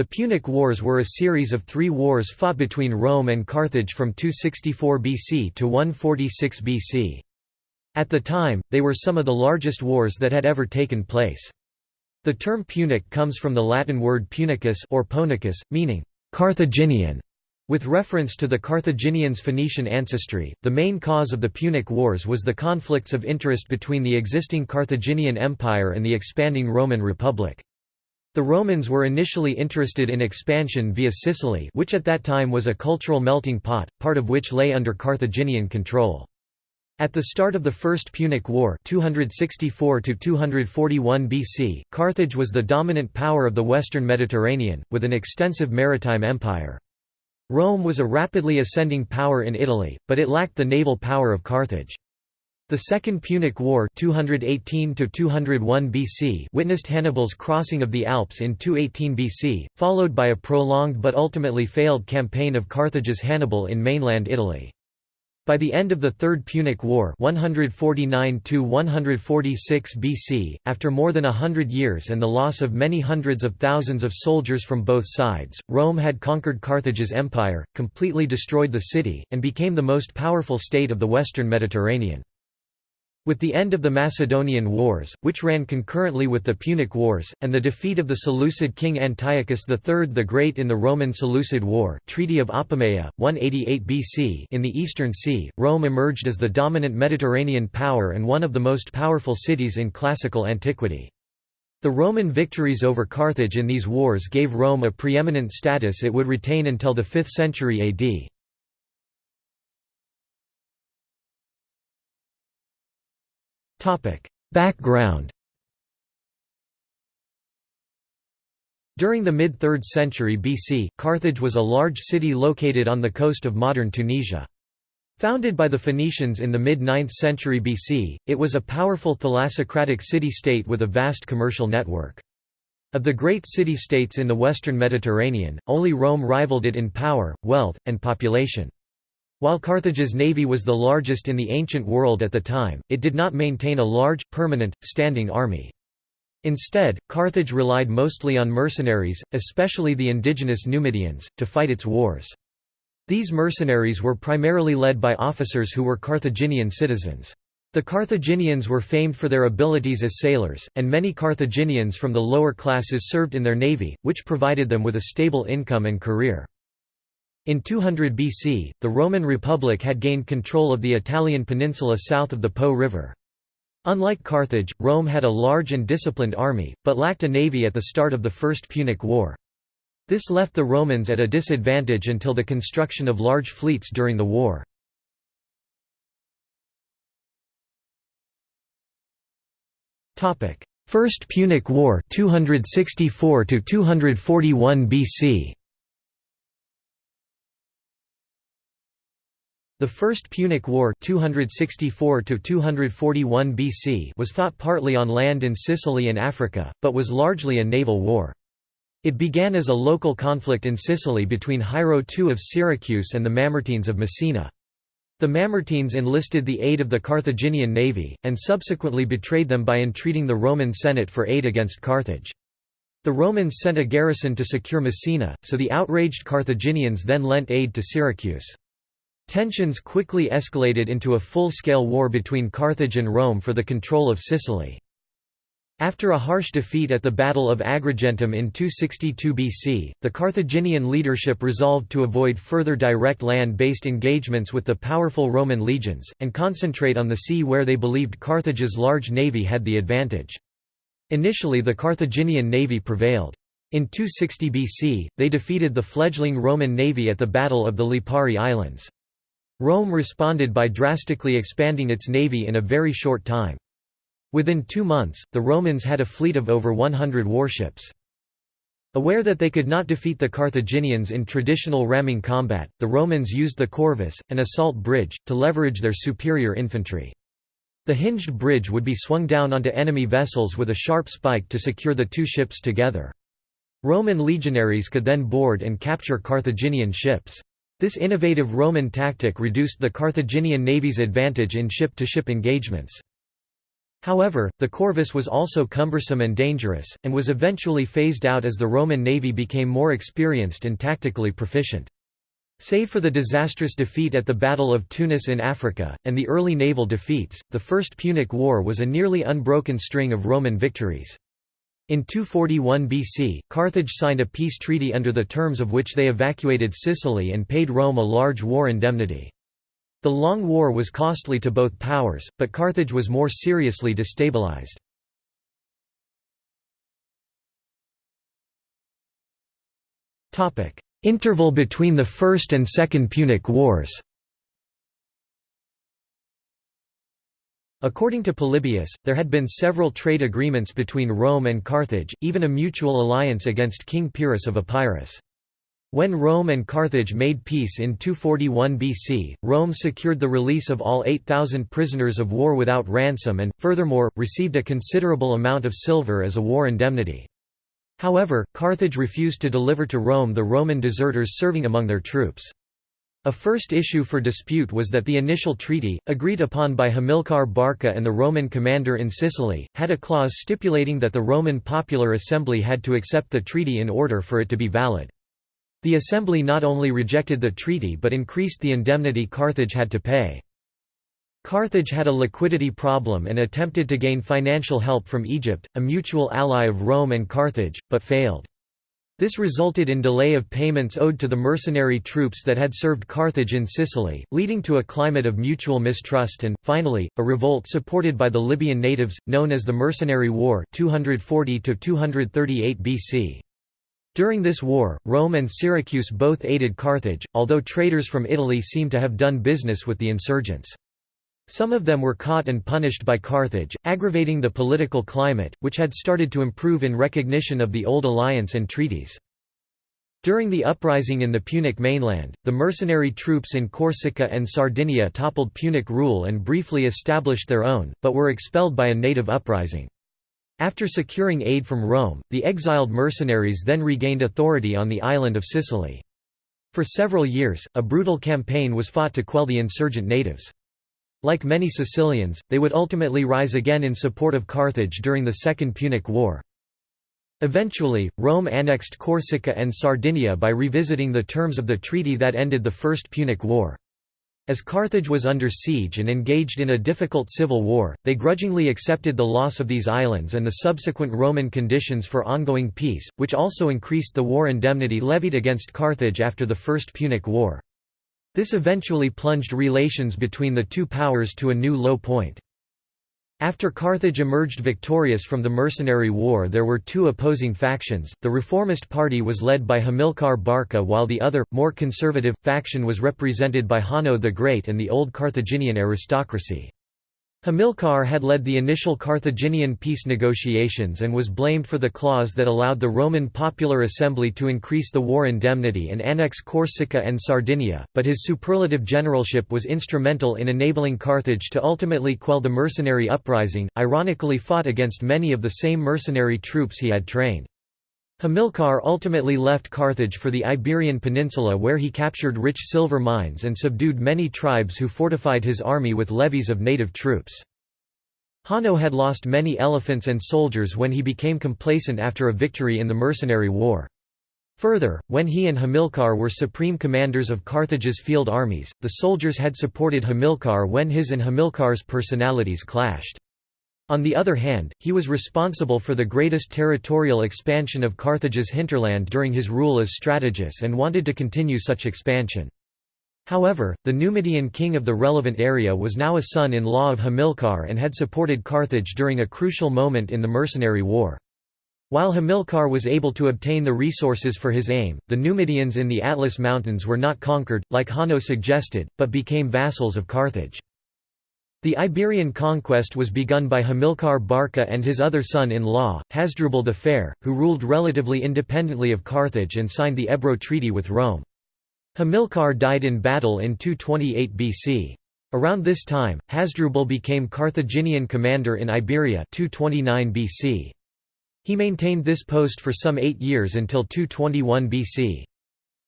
The Punic Wars were a series of three wars fought between Rome and Carthage from 264 BC to 146 BC. At the time, they were some of the largest wars that had ever taken place. The term Punic comes from the Latin word punicus or Poenicus, meaning Carthaginian. With reference to the Carthaginians' Phoenician ancestry, the main cause of the Punic Wars was the conflicts of interest between the existing Carthaginian Empire and the expanding Roman Republic. The Romans were initially interested in expansion via Sicily which at that time was a cultural melting pot, part of which lay under Carthaginian control. At the start of the First Punic War 264 BC, Carthage was the dominant power of the western Mediterranean, with an extensive maritime empire. Rome was a rapidly ascending power in Italy, but it lacked the naval power of Carthage. The Second Punic War 218 BC witnessed Hannibal's crossing of the Alps in 218 BC, followed by a prolonged but ultimately failed campaign of Carthage's Hannibal in mainland Italy. By the end of the Third Punic War 149 BC, after more than a hundred years and the loss of many hundreds of thousands of soldiers from both sides, Rome had conquered Carthage's empire, completely destroyed the city, and became the most powerful state of the western Mediterranean. With the end of the Macedonian Wars, which ran concurrently with the Punic Wars, and the defeat of the Seleucid king Antiochus III the Great in the Roman-Seleucid War Treaty of Apamea, 188 BC in the Eastern Sea, Rome emerged as the dominant Mediterranean power and one of the most powerful cities in classical antiquity. The Roman victories over Carthage in these wars gave Rome a preeminent status it would retain until the 5th century AD. Background During the mid-3rd century BC, Carthage was a large city located on the coast of modern Tunisia. Founded by the Phoenicians in the mid-9th century BC, it was a powerful thalassocratic city-state with a vast commercial network. Of the great city-states in the western Mediterranean, only Rome rivaled it in power, wealth, and population. While Carthage's navy was the largest in the ancient world at the time, it did not maintain a large, permanent, standing army. Instead, Carthage relied mostly on mercenaries, especially the indigenous Numidians, to fight its wars. These mercenaries were primarily led by officers who were Carthaginian citizens. The Carthaginians were famed for their abilities as sailors, and many Carthaginians from the lower classes served in their navy, which provided them with a stable income and career. In 200 BC, the Roman Republic had gained control of the Italian peninsula south of the Po River. Unlike Carthage, Rome had a large and disciplined army, but lacked a navy at the start of the First Punic War. This left the Romans at a disadvantage until the construction of large fleets during the war. First Punic War 264 241 BC The First Punic War 264 BC was fought partly on land in Sicily and Africa, but was largely a naval war. It began as a local conflict in Sicily between Hiero II of Syracuse and the Mamertines of Messina. The Mamertines enlisted the aid of the Carthaginian navy, and subsequently betrayed them by entreating the Roman Senate for aid against Carthage. The Romans sent a garrison to secure Messina, so the outraged Carthaginians then lent aid to Syracuse. Tensions quickly escalated into a full-scale war between Carthage and Rome for the control of Sicily. After a harsh defeat at the Battle of Agrigentum in 262 BC, the Carthaginian leadership resolved to avoid further direct land-based engagements with the powerful Roman legions, and concentrate on the sea where they believed Carthage's large navy had the advantage. Initially the Carthaginian navy prevailed. In 260 BC, they defeated the fledgling Roman navy at the Battle of the Lipari Islands. Rome responded by drastically expanding its navy in a very short time. Within two months, the Romans had a fleet of over 100 warships. Aware that they could not defeat the Carthaginians in traditional ramming combat, the Romans used the corvus, an assault bridge, to leverage their superior infantry. The hinged bridge would be swung down onto enemy vessels with a sharp spike to secure the two ships together. Roman legionaries could then board and capture Carthaginian ships. This innovative Roman tactic reduced the Carthaginian navy's advantage in ship-to-ship -ship engagements. However, the corvus was also cumbersome and dangerous, and was eventually phased out as the Roman navy became more experienced and tactically proficient. Save for the disastrous defeat at the Battle of Tunis in Africa, and the early naval defeats, the First Punic War was a nearly unbroken string of Roman victories. In 241 BC, Carthage signed a peace treaty under the terms of which they evacuated Sicily and paid Rome a large war indemnity. The long war was costly to both powers, but Carthage was more seriously destabilized. Interval between the First and Second Punic Wars According to Polybius, there had been several trade agreements between Rome and Carthage, even a mutual alliance against King Pyrrhus of Epirus. When Rome and Carthage made peace in 241 BC, Rome secured the release of all 8,000 prisoners of war without ransom and, furthermore, received a considerable amount of silver as a war indemnity. However, Carthage refused to deliver to Rome the Roman deserters serving among their troops. A first issue for dispute was that the initial treaty, agreed upon by Hamilcar Barca and the Roman commander in Sicily, had a clause stipulating that the Roman Popular Assembly had to accept the treaty in order for it to be valid. The assembly not only rejected the treaty but increased the indemnity Carthage had to pay. Carthage had a liquidity problem and attempted to gain financial help from Egypt, a mutual ally of Rome and Carthage, but failed. This resulted in delay of payments owed to the mercenary troops that had served Carthage in Sicily, leading to a climate of mutual mistrust and, finally, a revolt supported by the Libyan natives, known as the Mercenary War 240 BC. During this war, Rome and Syracuse both aided Carthage, although traders from Italy seem to have done business with the insurgents. Some of them were caught and punished by Carthage, aggravating the political climate, which had started to improve in recognition of the old alliance and treaties. During the uprising in the Punic mainland, the mercenary troops in Corsica and Sardinia toppled Punic rule and briefly established their own, but were expelled by a native uprising. After securing aid from Rome, the exiled mercenaries then regained authority on the island of Sicily. For several years, a brutal campaign was fought to quell the insurgent natives. Like many Sicilians, they would ultimately rise again in support of Carthage during the Second Punic War. Eventually, Rome annexed Corsica and Sardinia by revisiting the terms of the treaty that ended the First Punic War. As Carthage was under siege and engaged in a difficult civil war, they grudgingly accepted the loss of these islands and the subsequent Roman conditions for ongoing peace, which also increased the war indemnity levied against Carthage after the First Punic War. This eventually plunged relations between the two powers to a new low point. After Carthage emerged victorious from the mercenary war there were two opposing factions, the reformist party was led by Hamilcar Barca while the other, more conservative, faction was represented by Hanno the Great and the old Carthaginian aristocracy. Hamilcar had led the initial Carthaginian peace negotiations and was blamed for the clause that allowed the Roman Popular Assembly to increase the war indemnity and annex Corsica and Sardinia, but his superlative generalship was instrumental in enabling Carthage to ultimately quell the mercenary uprising, ironically fought against many of the same mercenary troops he had trained. Hamilcar ultimately left Carthage for the Iberian Peninsula where he captured rich silver mines and subdued many tribes who fortified his army with levies of native troops. Hanno had lost many elephants and soldiers when he became complacent after a victory in the mercenary war. Further, when he and Hamilcar were supreme commanders of Carthage's field armies, the soldiers had supported Hamilcar when his and Hamilcar's personalities clashed. On the other hand, he was responsible for the greatest territorial expansion of Carthage's hinterland during his rule as strategist and wanted to continue such expansion. However, the Numidian king of the relevant area was now a son-in-law of Hamilcar and had supported Carthage during a crucial moment in the mercenary war. While Hamilcar was able to obtain the resources for his aim, the Numidians in the Atlas Mountains were not conquered, like Hanno suggested, but became vassals of Carthage. The Iberian conquest was begun by Hamilcar Barca and his other son-in-law, Hasdrubal the Fair, who ruled relatively independently of Carthage and signed the Ebro Treaty with Rome. Hamilcar died in battle in 228 BC. Around this time, Hasdrubal became Carthaginian commander in Iberia 229 BC. He maintained this post for some eight years until 221 BC.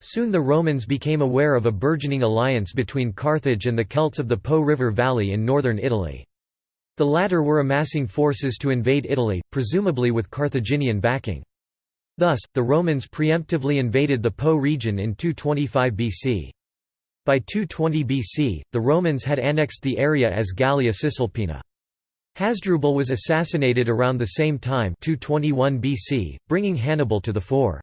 Soon the Romans became aware of a burgeoning alliance between Carthage and the Celts of the Po River Valley in northern Italy. The latter were amassing forces to invade Italy, presumably with Carthaginian backing. Thus, the Romans preemptively invaded the Po region in 225 BC. By 220 BC, the Romans had annexed the area as Gallia Cisalpina. Hasdrubal was assassinated around the same time 221 BC, bringing Hannibal to the fore.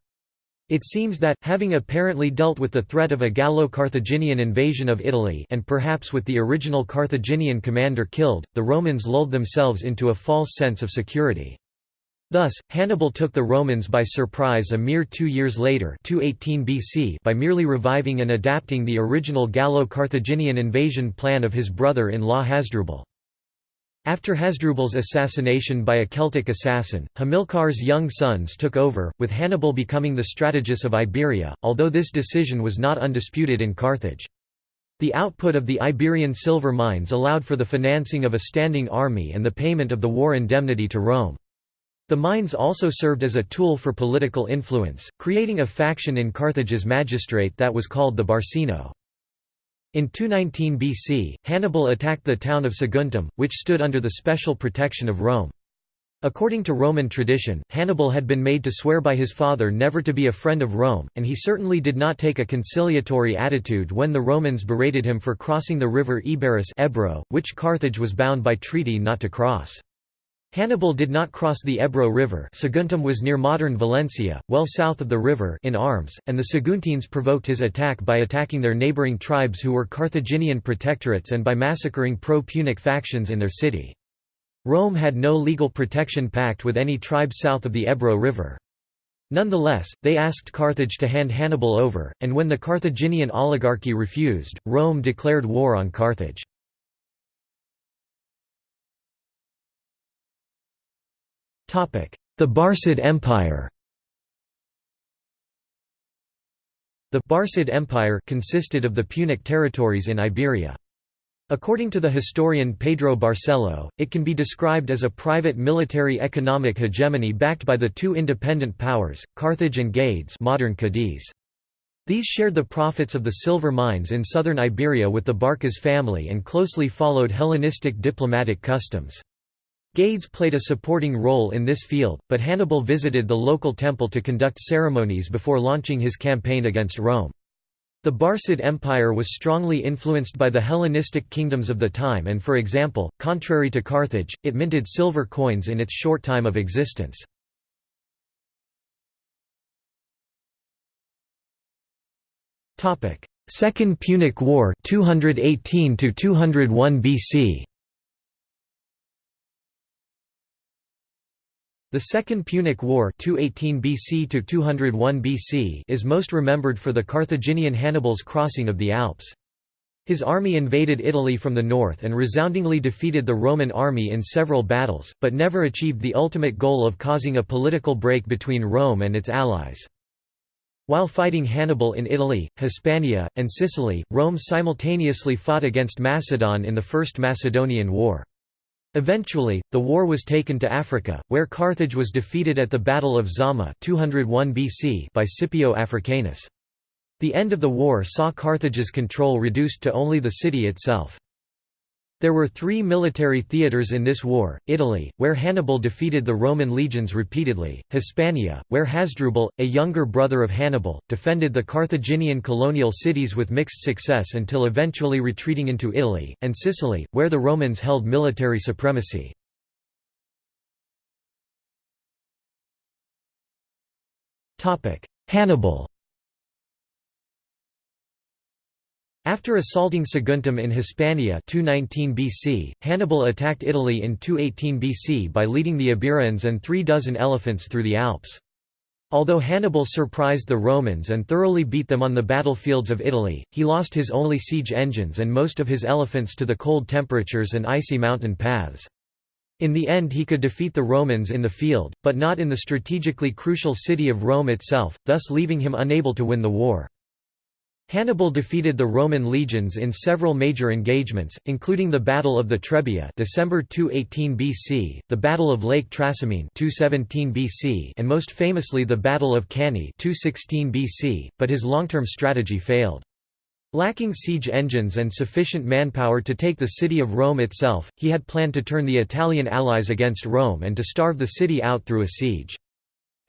It seems that, having apparently dealt with the threat of a Gallo-Carthaginian invasion of Italy and perhaps with the original Carthaginian commander killed, the Romans lulled themselves into a false sense of security. Thus, Hannibal took the Romans by surprise a mere two years later 218 BC by merely reviving and adapting the original Gallo-Carthaginian invasion plan of his brother-in-law Hasdrubal. After Hasdrubal's assassination by a Celtic assassin, Hamilcar's young sons took over, with Hannibal becoming the strategist of Iberia, although this decision was not undisputed in Carthage. The output of the Iberian silver mines allowed for the financing of a standing army and the payment of the war indemnity to Rome. The mines also served as a tool for political influence, creating a faction in Carthage's magistrate that was called the Barcino. In 219 BC, Hannibal attacked the town of Saguntum, which stood under the special protection of Rome. According to Roman tradition, Hannibal had been made to swear by his father never to be a friend of Rome, and he certainly did not take a conciliatory attitude when the Romans berated him for crossing the river Iberus Ebro, which Carthage was bound by treaty not to cross. Hannibal did not cross the Ebro River Saguntum was near modern Valencia, well south of the river in arms, and the Saguntines provoked his attack by attacking their neighbouring tribes who were Carthaginian protectorates and by massacring pro-Punic factions in their city. Rome had no legal protection pact with any tribe south of the Ebro River. Nonetheless, they asked Carthage to hand Hannibal over, and when the Carthaginian oligarchy refused, Rome declared war on Carthage. The Barcid Empire The Barcid Empire consisted of the Punic territories in Iberia. According to the historian Pedro Barcelo, it can be described as a private military economic hegemony backed by the two independent powers, Carthage and Gades modern Cadiz. These shared the profits of the silver mines in southern Iberia with the Barcas family and closely followed Hellenistic diplomatic customs. Gades played a supporting role in this field, but Hannibal visited the local temple to conduct ceremonies before launching his campaign against Rome. The Barcid Empire was strongly influenced by the Hellenistic kingdoms of the time and for example, contrary to Carthage, it minted silver coins in its short time of existence. Second Punic War 218 201 BC The Second Punic War 218 BC to 201 BC is most remembered for the Carthaginian Hannibal's crossing of the Alps. His army invaded Italy from the north and resoundingly defeated the Roman army in several battles, but never achieved the ultimate goal of causing a political break between Rome and its allies. While fighting Hannibal in Italy, Hispania, and Sicily, Rome simultaneously fought against Macedon in the First Macedonian War. Eventually, the war was taken to Africa, where Carthage was defeated at the Battle of Zama 201 BC by Scipio Africanus. The end of the war saw Carthage's control reduced to only the city itself. There were three military theatres in this war, Italy, where Hannibal defeated the Roman legions repeatedly, Hispania, where Hasdrubal, a younger brother of Hannibal, defended the Carthaginian colonial cities with mixed success until eventually retreating into Italy, and Sicily, where the Romans held military supremacy. Hannibal After assaulting Saguntum in Hispania 219 BC, Hannibal attacked Italy in 218 BC by leading the Iberians and three dozen elephants through the Alps. Although Hannibal surprised the Romans and thoroughly beat them on the battlefields of Italy, he lost his only siege engines and most of his elephants to the cold temperatures and icy mountain paths. In the end he could defeat the Romans in the field, but not in the strategically crucial city of Rome itself, thus leaving him unable to win the war. Hannibal defeated the Roman legions in several major engagements, including the Battle of the Trebia December 218 BC, the Battle of Lake Trasimene 217 BC and most famously the Battle of Cannae 216 BC, but his long-term strategy failed. Lacking siege engines and sufficient manpower to take the city of Rome itself, he had planned to turn the Italian allies against Rome and to starve the city out through a siege.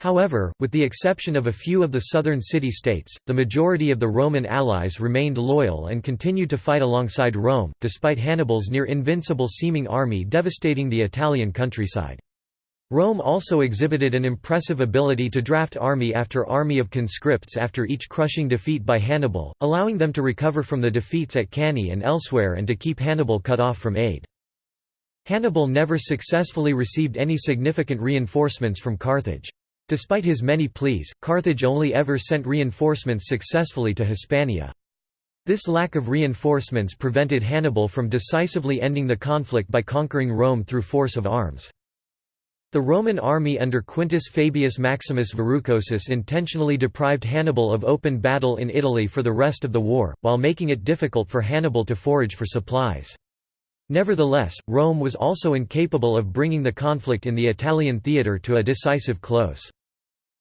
However, with the exception of a few of the southern city-states, the majority of the Roman allies remained loyal and continued to fight alongside Rome, despite Hannibal's near-invincible seeming army devastating the Italian countryside. Rome also exhibited an impressive ability to draft army after army of conscripts after each crushing defeat by Hannibal, allowing them to recover from the defeats at Cannae and elsewhere and to keep Hannibal cut off from aid. Hannibal never successfully received any significant reinforcements from Carthage. Despite his many pleas, Carthage only ever sent reinforcements successfully to Hispania. This lack of reinforcements prevented Hannibal from decisively ending the conflict by conquering Rome through force of arms. The Roman army under Quintus Fabius Maximus Verrucosus intentionally deprived Hannibal of open battle in Italy for the rest of the war, while making it difficult for Hannibal to forage for supplies. Nevertheless, Rome was also incapable of bringing the conflict in the Italian theatre to a decisive close.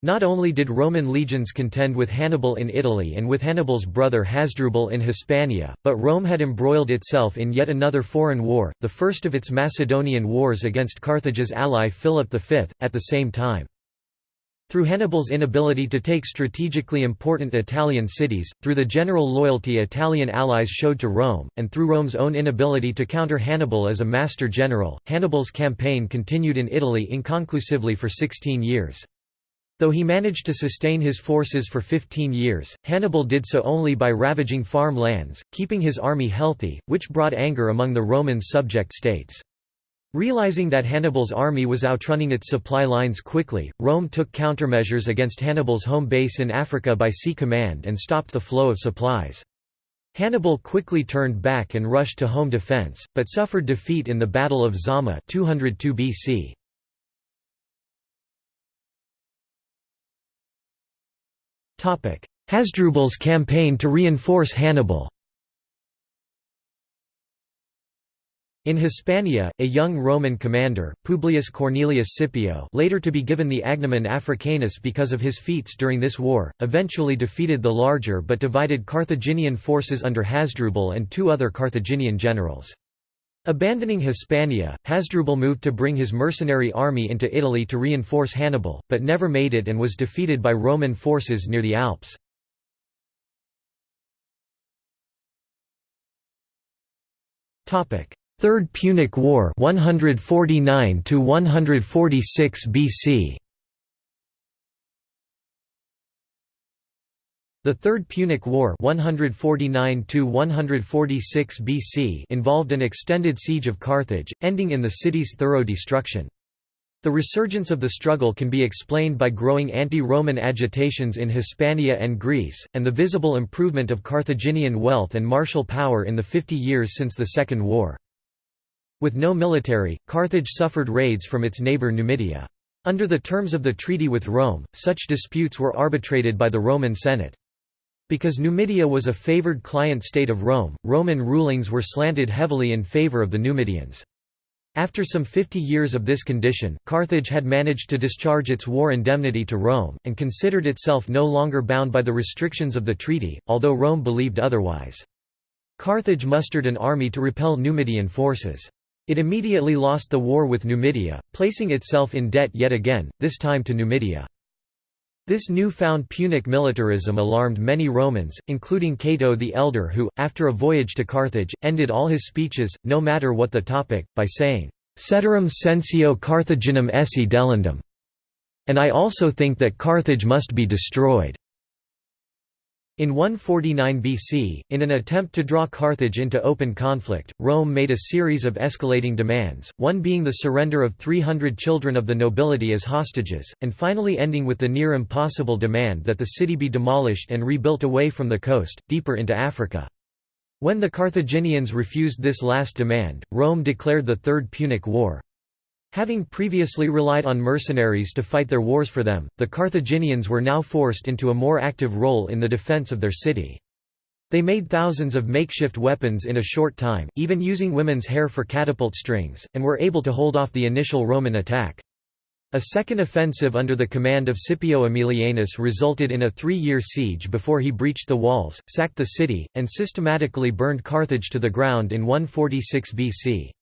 Not only did Roman legions contend with Hannibal in Italy and with Hannibal's brother Hasdrubal in Hispania, but Rome had embroiled itself in yet another foreign war, the first of its Macedonian wars against Carthage's ally Philip V, at the same time. Through Hannibal's inability to take strategically important Italian cities, through the general loyalty Italian allies showed to Rome, and through Rome's own inability to counter Hannibal as a master general, Hannibal's campaign continued in Italy inconclusively for 16 years. Though he managed to sustain his forces for 15 years, Hannibal did so only by ravaging farm lands, keeping his army healthy, which brought anger among the Roman subject states. Realizing that Hannibal's army was outrunning its supply lines quickly, Rome took countermeasures against Hannibal's home base in Africa by sea command and stopped the flow of supplies. Hannibal quickly turned back and rushed to home defense, but suffered defeat in the Battle of Zama 202 BC. Hasdrubal's campaign to reinforce Hannibal In Hispania, a young Roman commander, Publius Cornelius Scipio later to be given the agnomen Africanus because of his feats during this war, eventually defeated the larger but divided Carthaginian forces under Hasdrubal and two other Carthaginian generals. Abandoning Hispania, Hasdrubal moved to bring his mercenary army into Italy to reinforce Hannibal, but never made it and was defeated by Roman forces near the Alps. Third Punic War 149 to 146 BC The Third Punic War 149 BC involved an extended siege of Carthage, ending in the city's thorough destruction. The resurgence of the struggle can be explained by growing anti-Roman agitations in Hispania and Greece, and the visible improvement of Carthaginian wealth and martial power in the 50 years since the Second War. With no military, Carthage suffered raids from its neighbour Numidia. Under the terms of the treaty with Rome, such disputes were arbitrated by the Roman Senate. Because Numidia was a favored client state of Rome, Roman rulings were slanted heavily in favor of the Numidians. After some 50 years of this condition, Carthage had managed to discharge its war indemnity to Rome, and considered itself no longer bound by the restrictions of the treaty, although Rome believed otherwise. Carthage mustered an army to repel Numidian forces. It immediately lost the war with Numidia, placing itself in debt yet again, this time to Numidia. This new-found Punic militarism alarmed many Romans, including Cato the Elder who, after a voyage to Carthage, ended all his speeches, no matter what the topic, by saying, "'Ceterum censeo Carthaginem esse delendum' and I also think that Carthage must be destroyed." In 149 BC, in an attempt to draw Carthage into open conflict, Rome made a series of escalating demands, one being the surrender of 300 children of the nobility as hostages, and finally ending with the near impossible demand that the city be demolished and rebuilt away from the coast, deeper into Africa. When the Carthaginians refused this last demand, Rome declared the Third Punic War. Having previously relied on mercenaries to fight their wars for them, the Carthaginians were now forced into a more active role in the defense of their city. They made thousands of makeshift weapons in a short time, even using women's hair for catapult strings, and were able to hold off the initial Roman attack. A second offensive under the command of Scipio Aemilianus resulted in a three-year siege before he breached the walls, sacked the city, and systematically burned Carthage to the ground in 146 BC.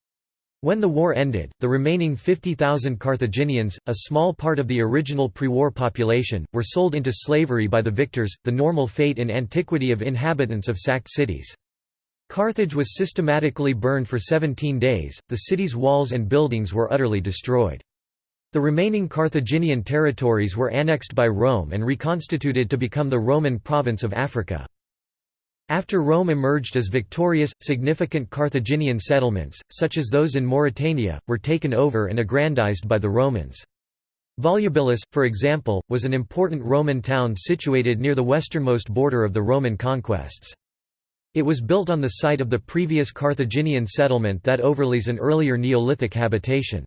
When the war ended, the remaining 50,000 Carthaginians, a small part of the original pre-war population, were sold into slavery by the victors, the normal fate in antiquity of inhabitants of sacked cities. Carthage was systematically burned for 17 days, the city's walls and buildings were utterly destroyed. The remaining Carthaginian territories were annexed by Rome and reconstituted to become the Roman province of Africa. After Rome emerged as victorious, significant Carthaginian settlements, such as those in Mauritania, were taken over and aggrandized by the Romans. Volubilis, for example, was an important Roman town situated near the westernmost border of the Roman conquests. It was built on the site of the previous Carthaginian settlement that overlays an earlier Neolithic habitation.